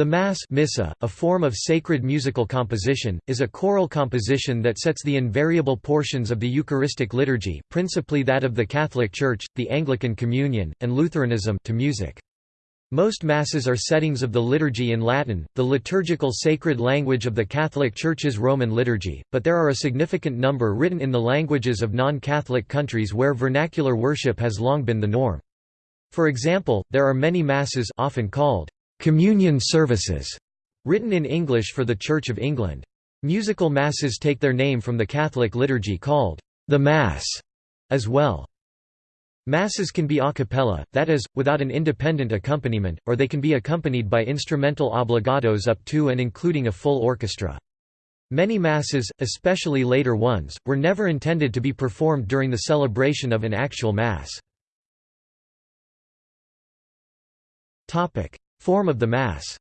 The Mass Missa, a form of sacred musical composition, is a choral composition that sets the invariable portions of the Eucharistic liturgy principally that of the Catholic Church, the Anglican Communion, and Lutheranism to music. Most Masses are settings of the liturgy in Latin, the liturgical sacred language of the Catholic Church's Roman liturgy, but there are a significant number written in the languages of non-Catholic countries where vernacular worship has long been the norm. For example, there are many Masses often called communion services, written in English for the Church of England. Musical masses take their name from the Catholic liturgy called the Mass as well. Masses can be a cappella, that is, without an independent accompaniment, or they can be accompanied by instrumental obligatos up to and including a full orchestra. Many masses, especially later ones, were never intended to be performed during the celebration of an actual mass. Form of the Mass.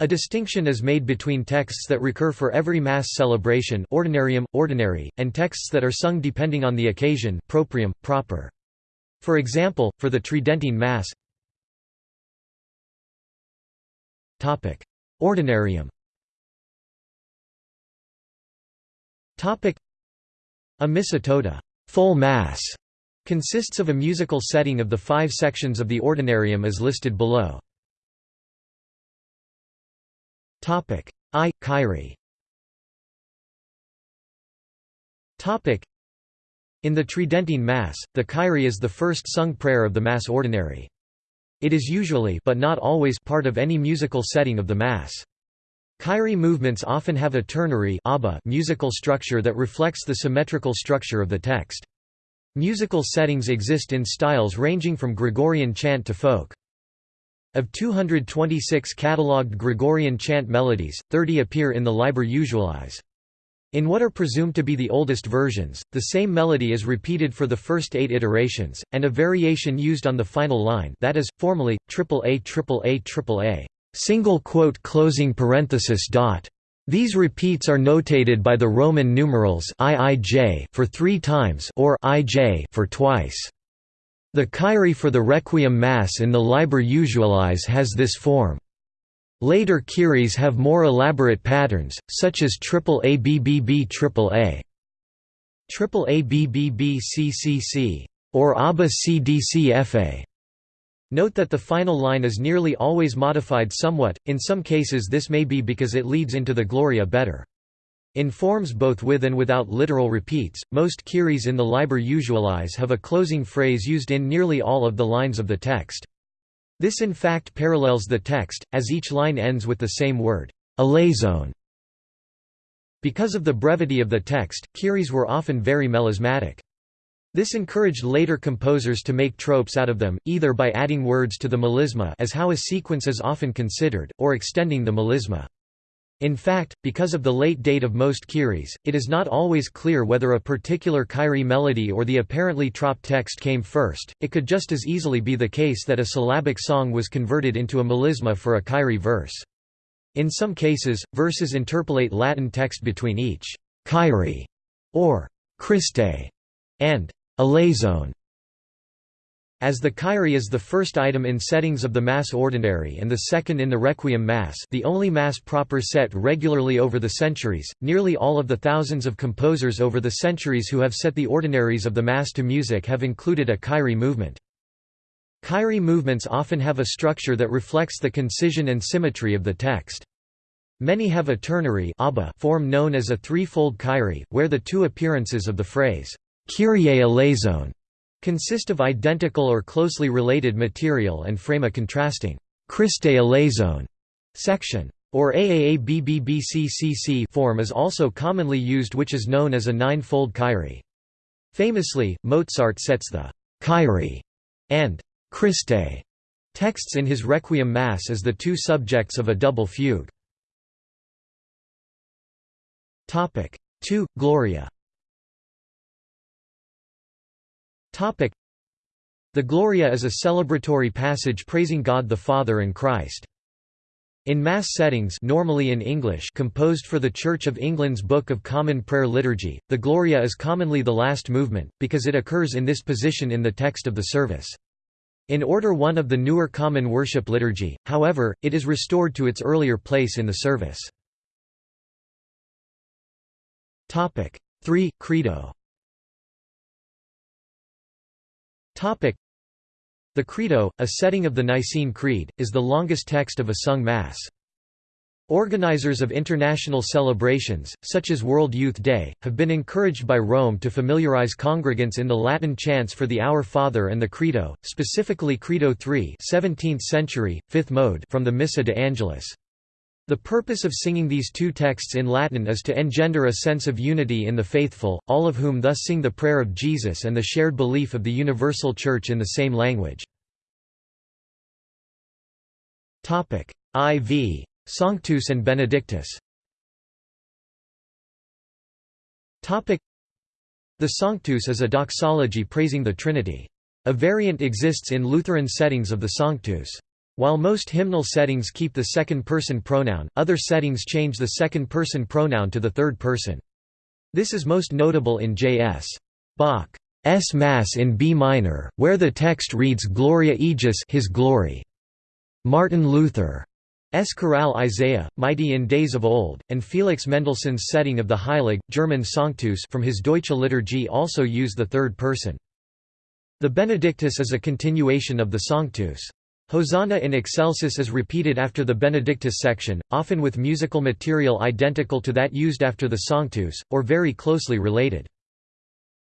A distinction is made between texts that recur for every Mass celebration ordinarium, ordinary, and texts that are sung depending on the occasion proprium, proper. For example, for the Tridentine Mass. Ordinarium. A missa tota full mass", Consists of a musical setting of the five sections of the ordinarium as listed below. I. Kyrie In the Tridentine Mass, the Kyrie is the first sung prayer of the Mass Ordinary. It is usually but not always part of any musical setting of the Mass. Kyrie movements often have a ternary musical structure that reflects the symmetrical structure of the text. Musical settings exist in styles ranging from Gregorian chant to folk. Of 226 catalogued Gregorian chant melodies, 30 appear in the Liber Usualis. In what are presumed to be the oldest versions, the same melody is repeated for the first eight iterations, and a variation used on the final line that is, formally, triple A triple A triple A, single quote closing parenthesis dot. These repeats are notated by the Roman numerals IIJ for three times or IJ for twice. The Kyrie for the Requiem Mass in the Liber Usualis has this form. Later Kyries have more elaborate patterns, such as triple ABBB triple A, triple ABBB CCC, or ABBA CDCFA. Note that the final line is nearly always modified somewhat, in some cases this may be because it leads into the Gloria better. In forms both with and without literal repeats, most Kyries in the Liber Usualis have a closing phrase used in nearly all of the lines of the text. This in fact parallels the text, as each line ends with the same word, eleison. Because of the brevity of the text, Kyries were often very melismatic. This encouraged later composers to make tropes out of them, either by adding words to the melisma as how a sequence is often considered, or extending the melisma. In fact, because of the late date of most Kyries, it is not always clear whether a particular Kyrie melody or the apparently troped text came first, it could just as easily be the case that a syllabic song was converted into a melisma for a Kyrie verse. In some cases, verses interpolate Latin text between each Kyrie or Christe and Eleison as the Kyrie is the first item in settings of the Mass Ordinary and the second in the Requiem Mass the only Mass proper set regularly over the centuries, nearly all of the thousands of composers over the centuries who have set the ordinaries of the Mass to music have included a Kyrie movement. Kyrie movements often have a structure that reflects the concision and symmetry of the text. Many have a ternary form known as a threefold Kyrie, where the two appearances of the phrase, Kyrie eleison consist of identical or closely related material and frame a contrasting Christe eleison section or AAABBBCCC form is also commonly used which is known as a nine-fold Kyrie. Famously, Mozart sets the Kyrie and Christe texts in his Requiem Mass as the two subjects of a double fugue. 2. Gloria The Gloria is a celebratory passage praising God the Father and Christ. In Mass settings normally in English composed for the Church of England's Book of Common Prayer Liturgy, the Gloria is commonly the last movement, because it occurs in this position in the text of the service. In Order 1 of the newer Common Worship Liturgy, however, it is restored to its earlier place in the service. 3. Credo The Credo, a setting of the Nicene Creed, is the longest text of a sung Mass. Organizers of international celebrations, such as World Youth Day, have been encouraged by Rome to familiarize congregants in the Latin chants for the Our Father and the Credo, specifically Credo III 17th century, 5th mode from the Missa de Angelis. The purpose of singing these two texts in Latin is to engender a sense of unity in the faithful, all of whom thus sing the prayer of Jesus and the shared belief of the universal Church in the same language. IV Sanctus and Benedictus The Sanctus is a doxology praising the Trinity. A variant exists in Lutheran settings of the Sanctus. While most hymnal settings keep the second-person pronoun, other settings change the second-person pronoun to the third person. This is most notable in J.S. Bach's Mass in B minor, where the text reads Gloria Ejus his glory. Martin Luther S. Chorale Isaiah, Mighty in Days of Old, and Felix Mendelssohn's setting of the Heilig, German Sanctus from his Deutsche Liturgie also use the third person. The Benedictus is a continuation of the Sanctus. Hosanna in Excelsis is repeated after the Benedictus section, often with musical material identical to that used after the Sanctus, or very closely related.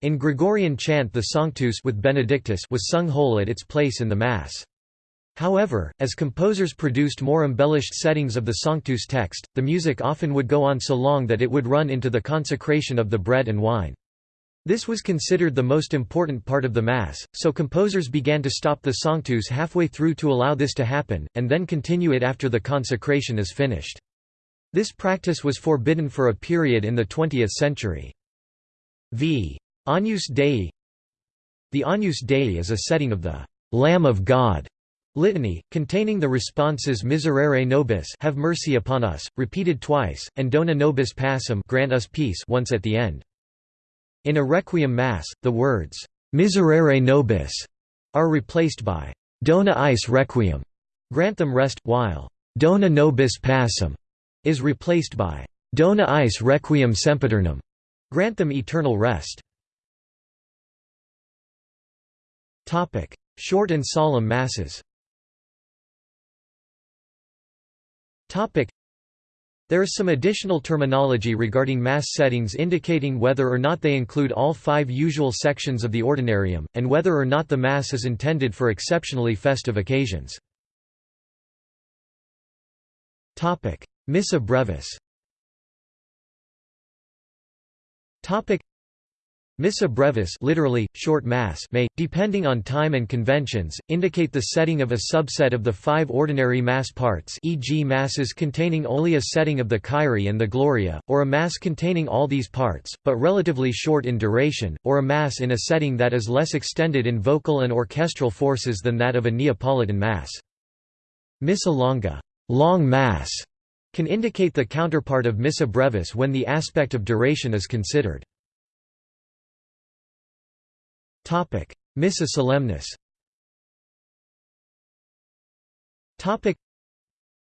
In Gregorian chant the Sanctus with Benedictus was sung whole at its place in the Mass. However, as composers produced more embellished settings of the Sanctus text, the music often would go on so long that it would run into the consecration of the bread and wine. This was considered the most important part of the Mass, so composers began to stop the Sanctus halfway through to allow this to happen, and then continue it after the consecration is finished. This practice was forbidden for a period in the 20th century. V. Agnus Dei The Agnus Dei is a setting of the Lamb of God Litany, containing the responses Miserere nobis have mercy upon us, repeated twice, and Dona nobis pacem grant us peace once at the end. In a Requiem Mass, the words, Miserere nobis are replaced by Dona eis requiem, grant them rest, while Dona nobis pacem is replaced by Dona eis requiem sempiternum, grant them eternal rest. Short and solemn Masses There is some additional terminology regarding Mass settings indicating whether or not they include all five usual sections of the Ordinarium, and whether or not the Mass is intended for exceptionally festive occasions. Missa brevis Missa brevis literally, short mass may, depending on time and conventions, indicate the setting of a subset of the five ordinary mass parts e.g. masses containing only a setting of the Kyrie and the Gloria, or a mass containing all these parts, but relatively short in duration, or a mass in a setting that is less extended in vocal and orchestral forces than that of a Neapolitan mass. Missa longa long mass", can indicate the counterpart of Missa brevis when the aspect of duration is considered. Missa solemnis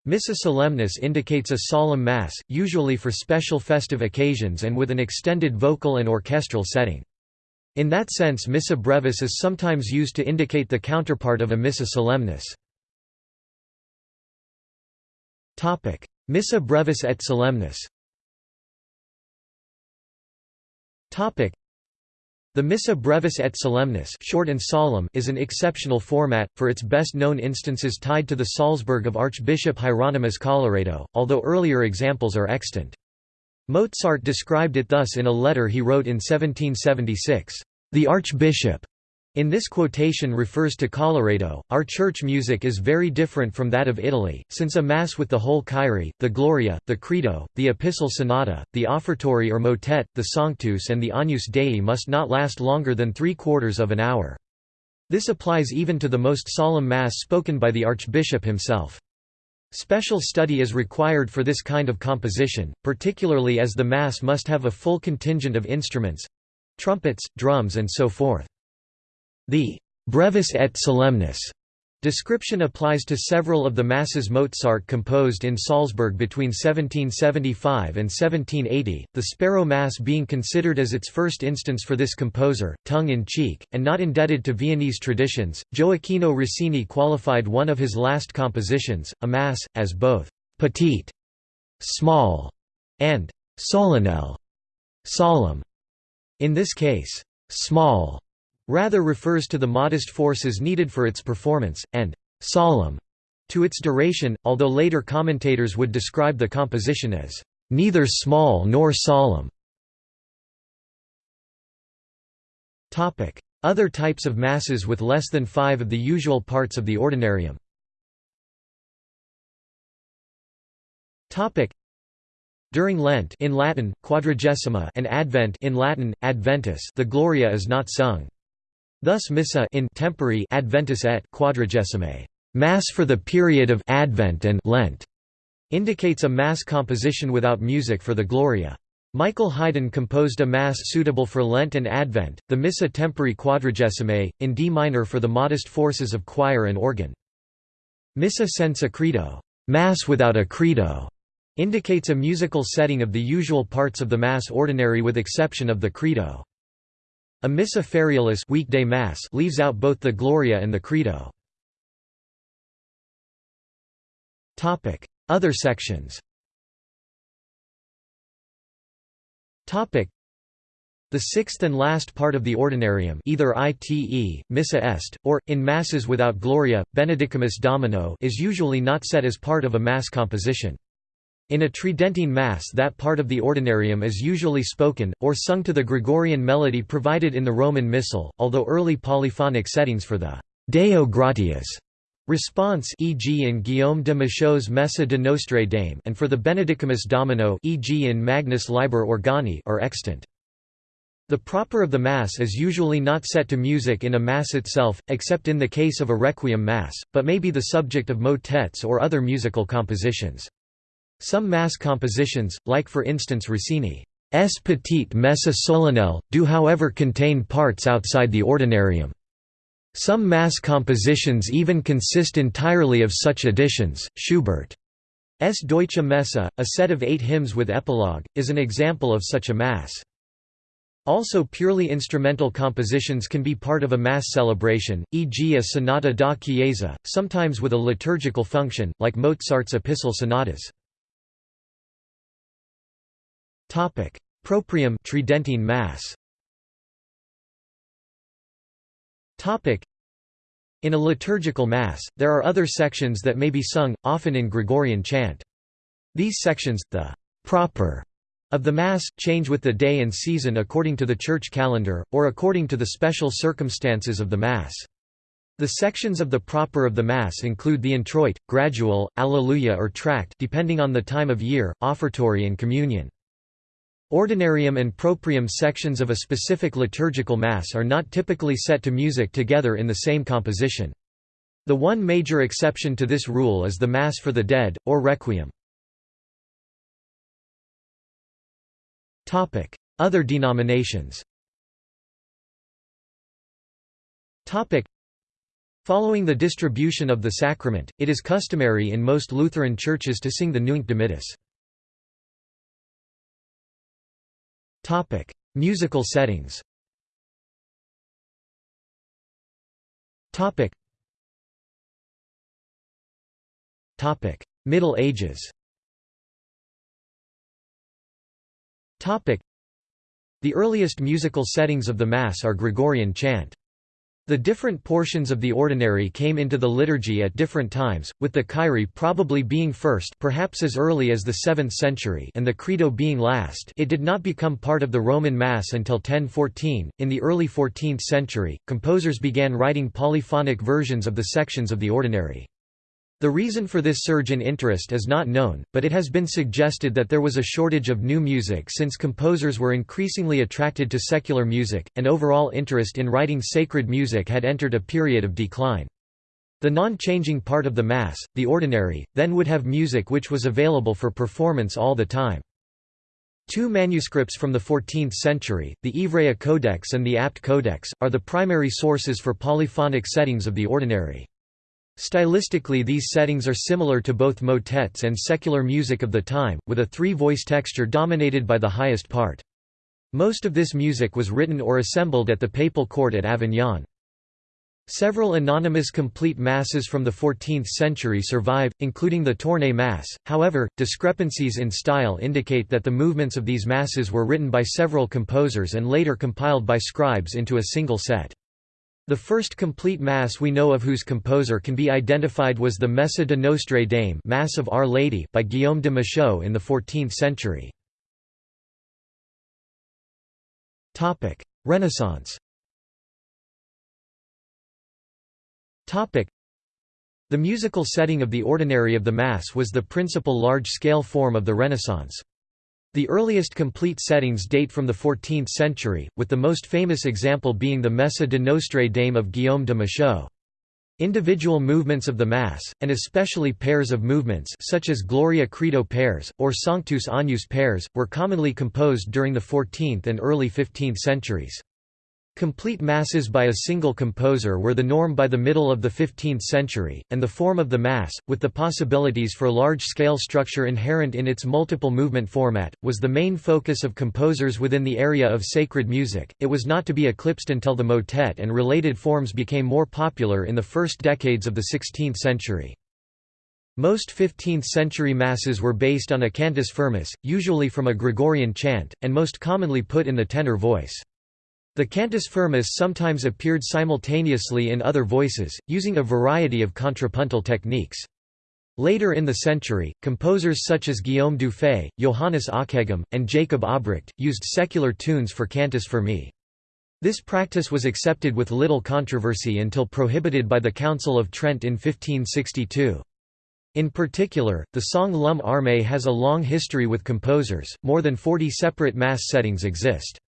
Missa solemnis indicates a solemn Mass, usually for special festive occasions and with an extended vocal and orchestral setting. In that sense Missa brevis is sometimes used to indicate the counterpart of a Missa solemnis. Missa brevis et solemnis the Missa brevis et solemnis short and solemn is an exceptional format, for its best-known instances tied to the Salzburg of Archbishop Hieronymus Colloredo, although earlier examples are extant. Mozart described it thus in a letter he wrote in 1776, "...the Archbishop in this quotation refers to Colloredo. Our church music is very different from that of Italy, since a Mass with the whole Kyrie, the Gloria, the Credo, the Epistle Sonata, the Offertory or Motet, the Sanctus and the Agnus Dei must not last longer than three quarters of an hour. This applies even to the most solemn Mass spoken by the Archbishop himself. Special study is required for this kind of composition, particularly as the Mass must have a full contingent of instruments—trumpets, drums and so forth. The brevis et solemnis Description applies to several of the masses Mozart composed in Salzburg between 1775 and 1780, the Sparrow Mass being considered as its first instance for this composer, tongue-in-cheek, and not indebted to Viennese traditions. Gioacchino Rossini qualified one of his last compositions, a Mass, as both «petite» small, and «solennel» solemn. In this case, «small» rather refers to the modest forces needed for its performance, and «solemn» to its duration, although later commentators would describe the composition as «neither small nor solemn». Other types of masses with less than five of the usual parts of the ordinarium during Lent in Latin, Quadragesima and Advent in Latin, Adventus the Gloria is not sung. Thus Missa in tempore Adventus et Quadragesimae, Mass for the period of Advent and Lent, indicates a Mass composition without music for the Gloria. Michael Haydn composed a Mass suitable for Lent and Advent, the Missa Tempore Quadragesimae, in D minor for the modest forces of choir and organ. Missa senza credo, Mass without a credo, indicates a musical setting of the usual parts of the Mass ordinary with exception of the credo. A Missa ferialis weekday mass leaves out both the Gloria and the Credo. Other sections. Topic: The sixth and last part of the Ordinarium either ite, Missa est, or, in Masses without Gloria, Benedicamus Domino is usually not set as part of a Mass composition. In a Tridentine Mass that part of the Ordinarium is usually spoken, or sung to the Gregorian melody provided in the Roman Missal, although early polyphonic settings for the «Deo gratias» response e.g. in Guillaume de Machaut's Messe de Nostre Dame and for the Benedicamus Domino e.g. in Magnus Liber Organi are extant. The proper of the Mass is usually not set to music in a Mass itself, except in the case of a Requiem Mass, but may be the subject of motets or other musical compositions. Some Mass compositions, like for instance Rossini's Petite Messe Solennelle, do however contain parts outside the ordinarium. Some Mass compositions even consist entirely of such additions. Schubert's Deutsche Messe, a set of eight hymns with epilogue, is an example of such a Mass. Also purely instrumental compositions can be part of a Mass celebration, e.g. a sonata da chiesa, sometimes with a liturgical function, like Mozart's Epistle sonatas. Topic: Proprium Tridentine Mass. Topic: In a liturgical mass, there are other sections that may be sung, often in Gregorian chant. These sections, the proper of the Mass, change with the day and season according to the church calendar, or according to the special circumstances of the Mass. The sections of the proper of the Mass include the introit, gradual, Alleluia or tract depending on the time of year, offertory and communion. Ordinarium and proprium sections of a specific liturgical mass are not typically set to music together in the same composition. The one major exception to this rule is the Mass for the Dead, or Requiem. Other denominations Following the distribution of the sacrament, it is customary in most Lutheran churches to sing the Nunc Dimittis. Topic: Musical settings. Topic. Topic: Middle Ages. Topic: The earliest musical settings of the Mass are Gregorian chant. The different portions of the ordinary came into the liturgy at different times, with the Kyrie probably being first perhaps as early as the 7th century and the Credo being last it did not become part of the Roman Mass until 1014. In the early 14th century, composers began writing polyphonic versions of the sections of the ordinary. The reason for this surge in interest is not known, but it has been suggested that there was a shortage of new music since composers were increasingly attracted to secular music, and overall interest in writing sacred music had entered a period of decline. The non-changing part of the Mass, the ordinary, then would have music which was available for performance all the time. Two manuscripts from the 14th century, the Ivrea Codex and the Apt Codex, are the primary sources for polyphonic settings of the ordinary. Stylistically these settings are similar to both motets and secular music of the time, with a three-voice texture dominated by the highest part. Most of this music was written or assembled at the papal court at Avignon. Several anonymous complete masses from the 14th century survive, including the Tournai Mass, however, discrepancies in style indicate that the movements of these masses were written by several composers and later compiled by scribes into a single set. The first complete Mass we know of whose composer can be identified was the Messe de Nostre Dame Mass of Our Lady by Guillaume de Machaut in the 14th century. Renaissance The musical setting of the ordinary of the Mass was the principal large-scale form of the Renaissance. The earliest complete settings date from the 14th century, with the most famous example being the Messe de Nostre Dame of Guillaume de Machaut. Individual movements of the Mass, and especially pairs of movements such as Gloria Credo pairs, or Sanctus Agnus pairs, were commonly composed during the 14th and early 15th centuries. Complete masses by a single composer were the norm by the middle of the 15th century, and the form of the mass, with the possibilities for large-scale structure inherent in its multiple movement format, was the main focus of composers within the area of sacred music. It was not to be eclipsed until the motet and related forms became more popular in the first decades of the 16th century. Most 15th-century masses were based on a cantus firmus, usually from a Gregorian chant, and most commonly put in the tenor voice. The cantus firmus sometimes appeared simultaneously in other voices, using a variety of contrapuntal techniques. Later in the century, composers such as Guillaume Dufay, Johannes Ockeghem, and Jacob Obrecht, used secular tunes for cantus firmi. This practice was accepted with little controversy until prohibited by the Council of Trent in 1562. In particular, the song L'homme armé has a long history with composers, more than 40 separate mass settings exist.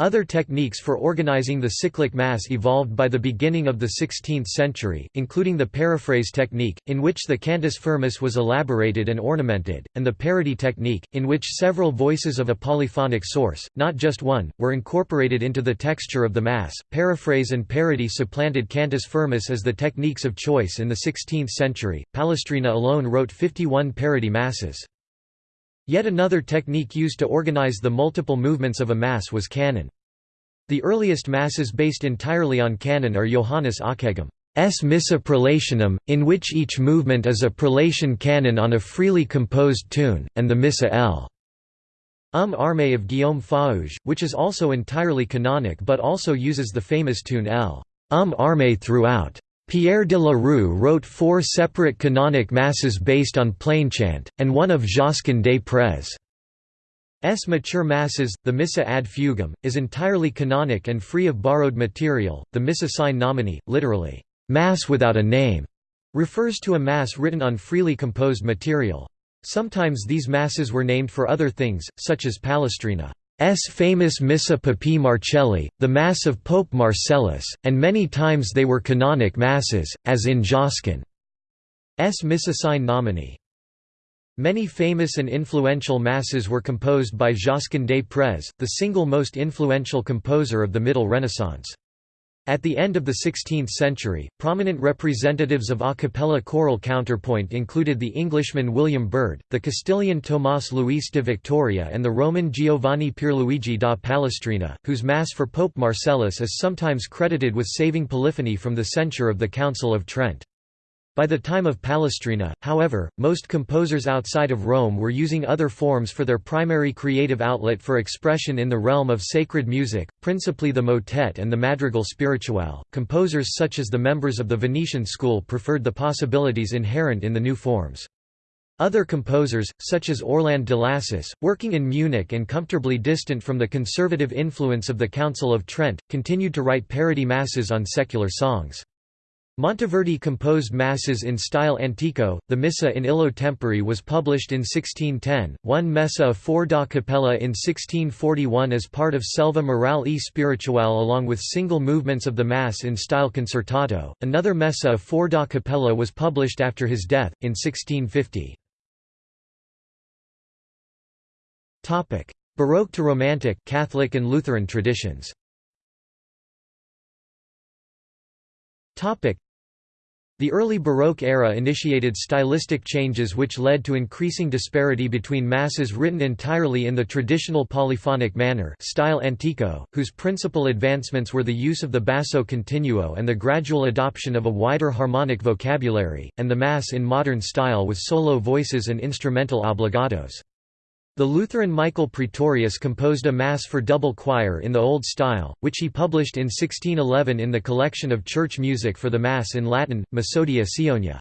Other techniques for organizing the cyclic mass evolved by the beginning of the 16th century, including the paraphrase technique, in which the cantus firmus was elaborated and ornamented, and the parody technique, in which several voices of a polyphonic source, not just one, were incorporated into the texture of the mass. Paraphrase and parody supplanted cantus firmus as the techniques of choice in the 16th century. Palestrina alone wrote 51 parody masses. Yet another technique used to organize the multiple movements of a mass was canon. The earliest masses based entirely on canon are Johannes Ockeghem's Missa prolationum, in which each movement is a prolation canon on a freely composed tune, and the Missa L. Um Armé of Guillaume Faugues, which is also entirely canonic but also uses the famous tune L. Um Armé throughout. Pierre de la Rue wrote four separate canonic masses based on plainchant, and one of Josquin des Prez. S. mature masses, the Missa ad fugam, is entirely canonic and free of borrowed material. The Missa sine nomine, literally, Mass without a name, refers to a Mass written on freely composed material. Sometimes these Masses were named for other things, such as Palestrina. S famous Missa Papae Marcelli, the Mass of Pope Marcellus, and many times they were canonic masses, as in Josquin's Missa sine nomine. Many famous and influential masses were composed by Josquin des Prez, the single most influential composer of the Middle Renaissance. At the end of the 16th century, prominent representatives of a cappella choral counterpoint included the Englishman William Byrd, the Castilian Tomás Luis de Victoria and the Roman Giovanni Pierluigi da Palestrina, whose Mass for Pope Marcellus is sometimes credited with saving polyphony from the censure of the Council of Trent. By the time of Palestrina, however, most composers outside of Rome were using other forms for their primary creative outlet for expression in the realm of sacred music, principally the motet and the madrigal spirituale. Composers such as the members of the Venetian school preferred the possibilities inherent in the new forms. Other composers, such as Orland de Lassus, working in Munich and comfortably distant from the conservative influence of the Council of Trent, continued to write parody masses on secular songs. Monteverdi composed masses in style antico. The Missa in Illo Tempore was published in 1610, one Messa a four da cappella in 1641 as part of Selva Morale e Spirituale along with single movements of the Mass in style concertato. Another Messa a four da cappella was published after his death, in 1650. Baroque to Romantic Catholic and Lutheran traditions The early Baroque era initiated stylistic changes which led to increasing disparity between masses written entirely in the traditional polyphonic manner style antico, whose principal advancements were the use of the basso continuo and the gradual adoption of a wider harmonic vocabulary, and the mass in modern style with solo voices and instrumental obligatos. The Lutheran Michael Praetorius composed a Mass for double choir in the Old Style, which he published in 1611 in the collection of church music for the Mass in Latin, Missodia Sionia.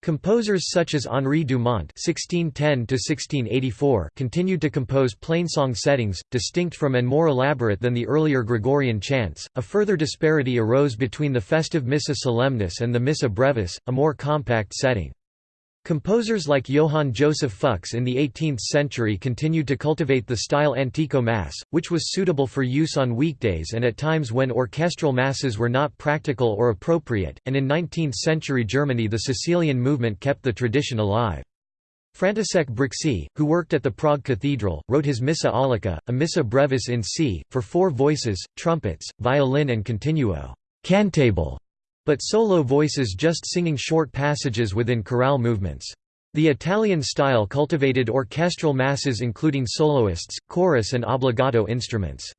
Composers such as Henri Dumont (1610–1684) continued to compose plainsong settings, distinct from and more elaborate than the earlier Gregorian chants. A further disparity arose between the festive Missa Solemnis and the Missa Brevis, a more compact setting. Composers like Johann Joseph Fux in the 18th century continued to cultivate the style antico mass, which was suitable for use on weekdays and at times when orchestral masses were not practical or appropriate, and in 19th-century Germany the Cecilian movement kept the tradition alive. František Brixi, who worked at the Prague Cathedral, wrote his Missa Aulica, a Missa brevis in C, for four voices, trumpets, violin and continuo cantable", but solo voices just singing short passages within chorale movements. The Italian style cultivated orchestral masses including soloists, chorus and obbligato instruments.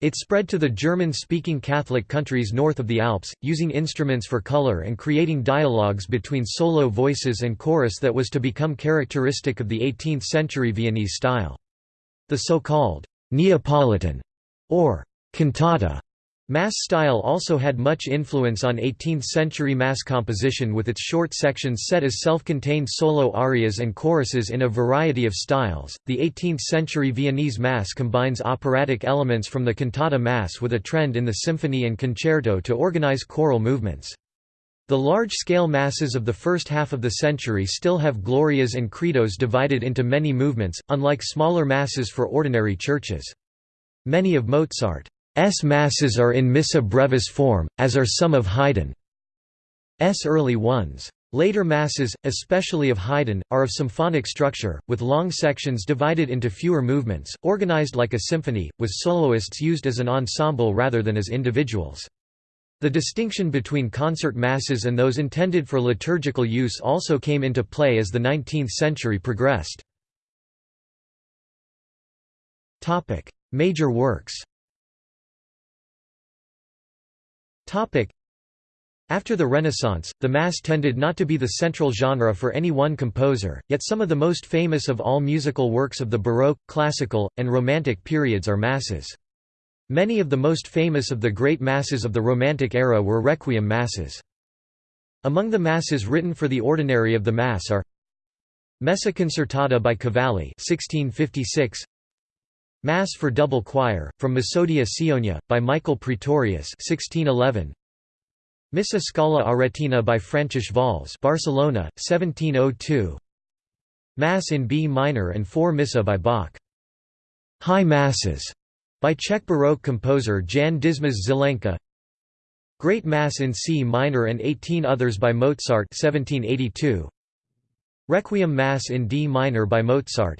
It spread to the German-speaking Catholic countries north of the Alps, using instruments for color and creating dialogues between solo voices and chorus that was to become characteristic of the 18th-century Viennese style. The so-called Neapolitan or cantata Mass style also had much influence on 18th-century mass composition with its short sections set as self-contained solo arias and choruses in a variety of styles. The 18th-century Viennese mass combines operatic elements from the cantata mass with a trend in the symphony and concerto to organize choral movements. The large-scale masses of the first half of the century still have glorias and credos divided into many movements, unlike smaller masses for ordinary churches. Many of Mozart masses are in missa brevis form, as are some of Haydn's early ones. Later masses, especially of Haydn, are of symphonic structure, with long sections divided into fewer movements, organized like a symphony, with soloists used as an ensemble rather than as individuals. The distinction between concert masses and those intended for liturgical use also came into play as the 19th century progressed. Major works After the Renaissance, the Mass tended not to be the central genre for any one composer, yet some of the most famous of all musical works of the Baroque, Classical, and Romantic periods are Masses. Many of the most famous of the great Masses of the Romantic era were Requiem Masses. Among the Masses written for the ordinary of the Mass are Messa concertata by Cavalli 1656, Mass for double choir, from Missodia Sionia, by Michael Praetorius 1611. Missa Scala Aretina by František Valls Barcelona, 1702. Mass in B minor and four Missa by Bach. High Masses by Czech Baroque composer Jan Dismas Zelenka. Great Mass in C minor and 18 others by Mozart 1782. Requiem Mass in D minor by Mozart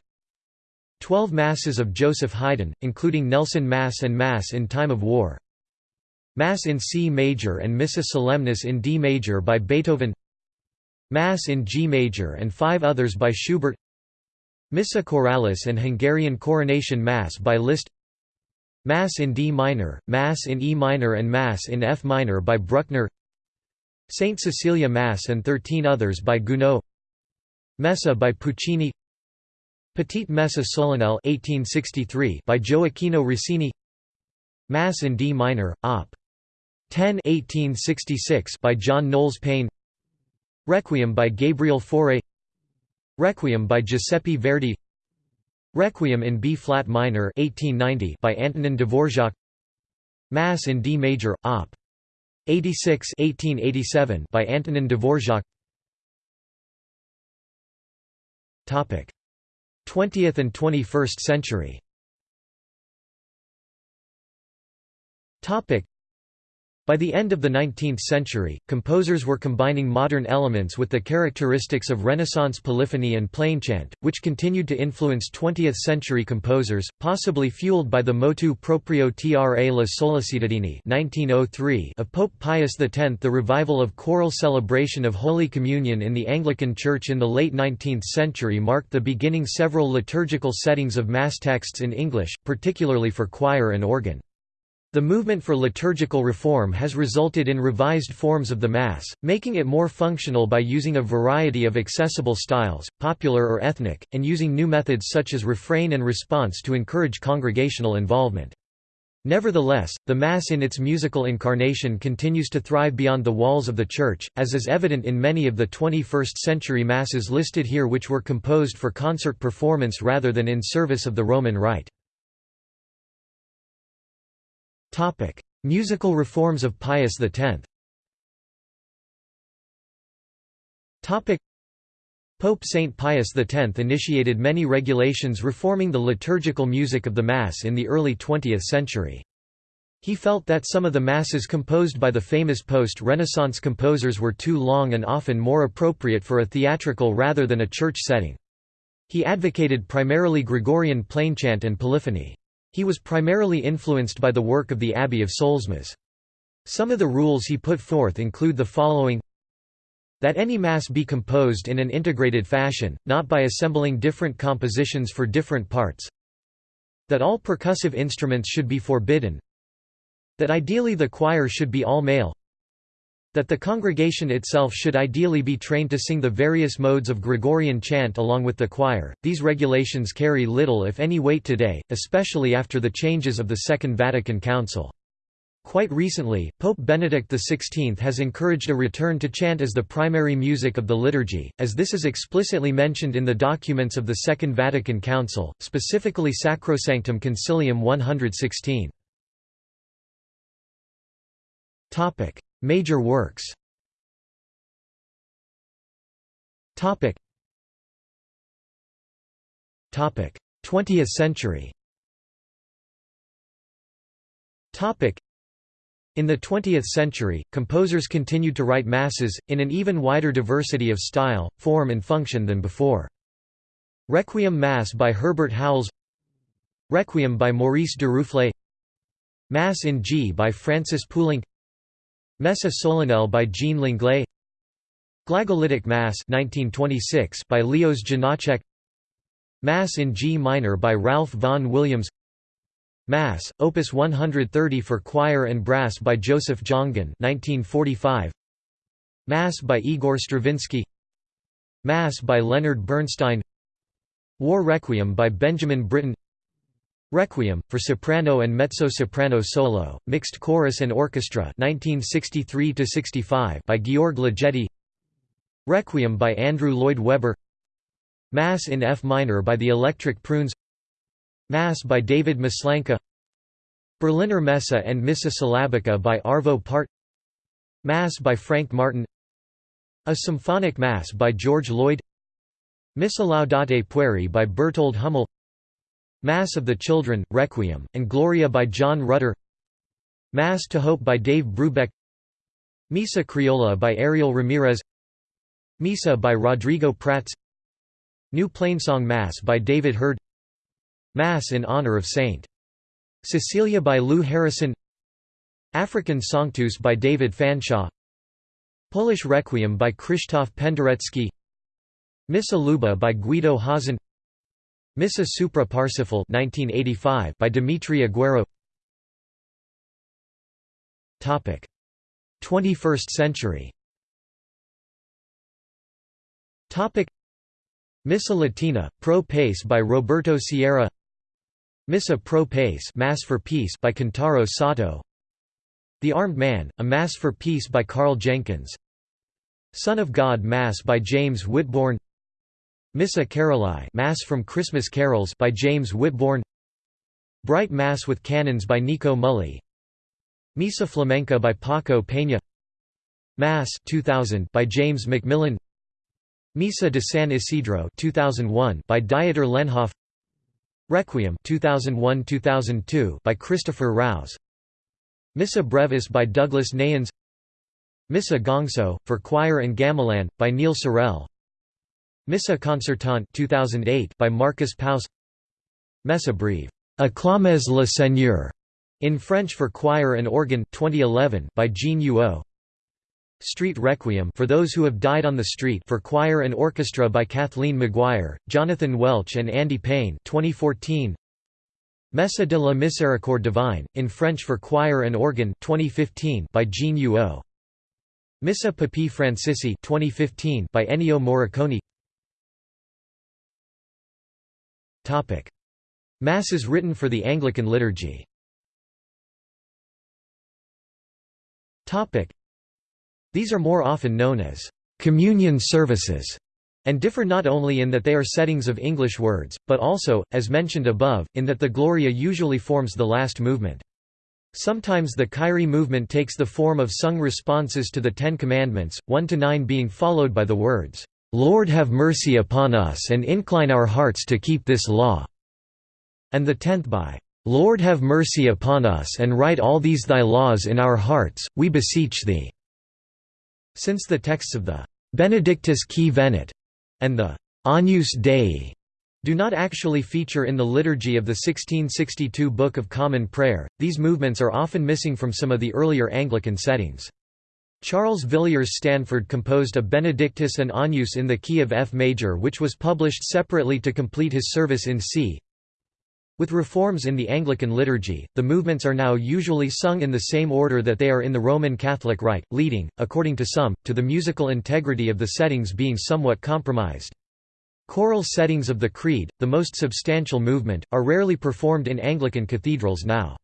Twelve Masses of Joseph Haydn, including Nelson Mass and Mass in Time of War. Mass in C major and Missa Solemnis in D major by Beethoven Mass in G major and five others by Schubert Missa Choralis and Hungarian Coronation Mass by Liszt Mass in D minor, Mass in E minor and Mass in F minor by Bruckner Saint Cecilia Mass and thirteen others by Gounod Messa by Puccini Petite Messe solennelle 1863 by Gioacchino Rossini. Mass in D minor, Op. 10 1866 by John Knowles Paine Requiem by Gabriel Fauré Requiem by Giuseppe Verdi. Requiem in B-flat minor 1890 by Antonin Dvorak Mass in D major, Op. 86 1887 by Antonin Dvorak 20th and 21st century By the end of the 19th century, composers were combining modern elements with the characteristics of Renaissance polyphony and plainchant, which continued to influence 20th-century composers, possibly fueled by the motu proprio tra le sollecitudini 1903 of Pope Pius X. The revival of choral celebration of Holy Communion in the Anglican Church in the late 19th century marked the beginning several liturgical settings of Mass texts in English, particularly for choir and organ. The movement for liturgical reform has resulted in revised forms of the Mass, making it more functional by using a variety of accessible styles, popular or ethnic, and using new methods such as refrain and response to encourage congregational involvement. Nevertheless, the Mass in its musical incarnation continues to thrive beyond the walls of the Church, as is evident in many of the 21st-century Masses listed here which were composed for concert performance rather than in service of the Roman Rite. Topic: Musical reforms of Pius X. Topic: Pope Saint Pius X initiated many regulations reforming the liturgical music of the Mass in the early 20th century. He felt that some of the Masses composed by the famous post-Renaissance composers were too long and often more appropriate for a theatrical rather than a church setting. He advocated primarily Gregorian plainchant and polyphony. He was primarily influenced by the work of the Abbey of Solesmes. Some of the rules he put forth include the following. That any mass be composed in an integrated fashion, not by assembling different compositions for different parts. That all percussive instruments should be forbidden. That ideally the choir should be all male that the congregation itself should ideally be trained to sing the various modes of Gregorian chant along with the choir. These regulations carry little if any weight today, especially after the changes of the Second Vatican Council. Quite recently, Pope Benedict XVI has encouraged a return to chant as the primary music of the liturgy, as this is explicitly mentioned in the documents of the Second Vatican Council, specifically Sacrosanctum Concilium 116. Major works. Topic. 20th century. Topic. In the 20th century, composers continued to write masses, in an even wider diversity of style, form and function than before. Requiem Mass by Herbert Howells. Requiem by Maurice de Duruflé Mass in G by Francis Poulenc Messe solennelle by Jean Langlais. Glagolitic Mass 1926 by Leos Janáček Mass in G minor by Ralph Vaughan Williams. Mass, Opus 130 for choir and brass by Joseph Jongen 1945 Mass by Igor Stravinsky. Mass by Leonard Bernstein. War Requiem by Benjamin Britten Requiem, for soprano and mezzo-soprano solo, mixed chorus and orchestra 1963 by Georg Ligeti Requiem by Andrew Lloyd Webber. Mass in F minor by the Electric Prunes. Mass by David Maslanka. Berliner Messe and Missa Syllabica by Arvo Pärt Mass by Frank Martin. A Symphonic Mass by George Lloyd. Missa Laudate Pueri by Bertold Hummel Mass of the Children, Requiem, and Gloria by John Rutter. Mass to Hope by Dave Brubeck. Misa Criolla by Ariel Ramirez. Misa by Rodrigo Prats. New Plainsong Mass by David Hurd. Mass in honor of St. Cecilia by Lou Harrison. African Sanctus by David Fanshawe. Polish Requiem by Krzysztof Penderecki. Missa Luba by Guido Haazen Missa Supra Parsifal 1985 by Dimitri Aguero. Topic. 21st century. Missa Latina Pro Pace by Roberto Sierra. Missa Pro Pace Mass for Peace by Kentaro Sato. The Armed Man A Mass for Peace by Karl Jenkins. Son of God Mass by James Whitbourn Missa Caroli Mass from Christmas Carols by James Whitbourn Bright Mass with Canons by Nico Muhly Misa Flamenca by Paco Peña. Mass 2000 by James MacMillan Misa de San Isidro 2001 by Dieter Lenhoff. Requiem 2001-2002 by Christopher Rouse. Missa brevis by Douglas Nayans. Missa gongso, for choir and gamelan, by Neil Sorrell Missa concertante 2008 by Marcus Paus. Messa breve, Acclamez le Seigneur, in French for choir and organ 2011 by Jean Huot Street Requiem for those who have died on the street for choir and orchestra by Kathleen McGuire, Jonathan Welch and Andy Payne 2014 Messa de la Miséricorde Divine in French for choir and organ 2015 by Jean Huot Missa Papae Francisci 2015 by Ennio Morricone Masses written for the Anglican liturgy. These are more often known as communion services and differ not only in that they are settings of English words, but also, as mentioned above, in that the Gloria usually forms the last movement. Sometimes the Kyrie movement takes the form of sung responses to the Ten Commandments, 1–9 being followed by the words, "'Lord have mercy upon us and incline our hearts to keep this law' and the tenth by, "'Lord have mercy upon us and write all these thy laws in our hearts, we beseech thee' Since the texts of the Benedictus qui venit and the Agnus Dei do not actually feature in the liturgy of the 1662 Book of Common Prayer, these movements are often missing from some of the earlier Anglican settings. Charles Villiers Stanford composed a Benedictus and Agnus in the key of F major which was published separately to complete his service in C. With reforms in the Anglican liturgy, the movements are now usually sung in the same order that they are in the Roman Catholic Rite, leading, according to some, to the musical integrity of the settings being somewhat compromised. Choral settings of the Creed, the most substantial movement, are rarely performed in Anglican cathedrals now.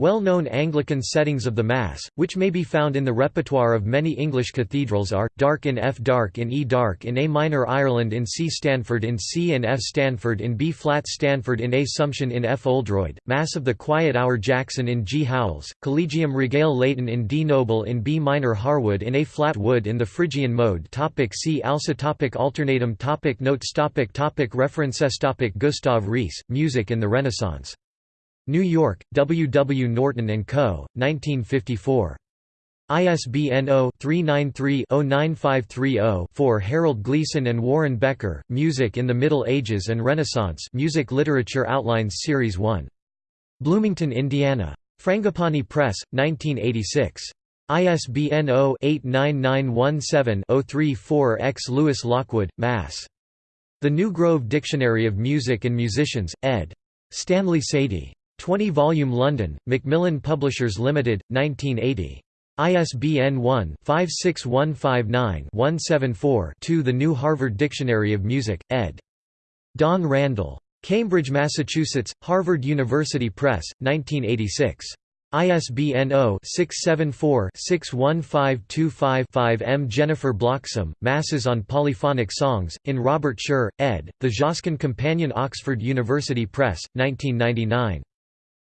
Well-known Anglican settings of the Mass, which may be found in the repertoire of many English cathedrals are, Darke in F Darke in E Darke in A minor Ireland in C Stanford in C and F Stanford in B-flat Stanford in A Sumsion in F Oldroyd, Mass of the Quiet Hour Jackson in G Howells, Collegium Regale Leighton in D Noble in B minor Harwood in A-flat Wood in the Phrygian mode topic See also topic Alternatim topic Notes topic topic References topic Gustav Reese, Music in the Renaissance New York, W. W. Norton & Co., 1954. ISBN 0-393-09530-4 Harold Gleason and Warren Becker, Music in the Middle Ages and Renaissance Music Literature Outlines Series 1. Bloomington, Indiana. Frangipani Press, 1986. ISBN 0-89917-034-X Lewis Lockwood, Mass. The New Grove Dictionary of Music and Musicians, ed. Stanley Sadie. 20-volume London, Macmillan Publishers Limited, 1980. ISBN 1-56159-174-2 The New Harvard Dictionary of Music, ed. Don Randel. Cambridge, Massachusetts, Harvard University Press, 1986. ISBN 0-674-61525-5 M. Jennifer Bloxam, Masses on Polyphonic Songs, in Robert Sherr, ed., The Josquin Companion Oxford University Press, 1999.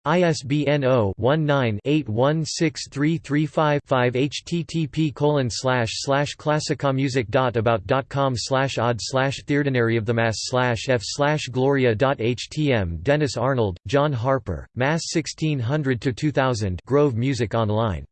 ISBN 0-19-816335-5 http colon slash slash classicamusic.about.com slash odd slash Theordinary of the Mass slash f slash gloria.htm Dennis Arnold, John Harper, Mass 1600–2000 Grove Music Online.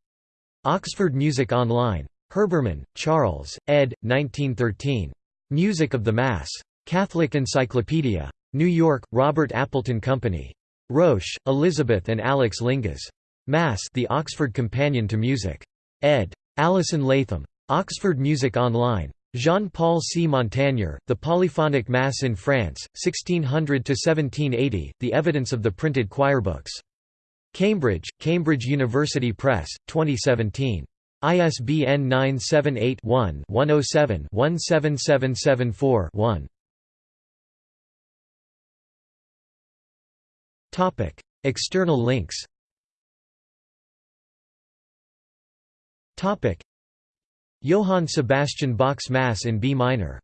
Oxford Music Online. Herbermann, Charles, ed. 1913. Music of the Mass. Catholic Encyclopedia. New York, Robert Appleton Company. Roche, Elizabeth and Alex Lingas. Mass The Oxford Companion to Music. ed. Alison Latham. Oxford Music Online. Jean-Paul C. Montagnier, The Polyphonic Mass in France, 1600–1780, The Evidence of the Printed Choirbooks. Cambridge, Cambridge University Press, 2017. ISBN 978 one 107 17774 one oh Topic: External links. Topic: Johann Sebastian Bach's Mass in B minor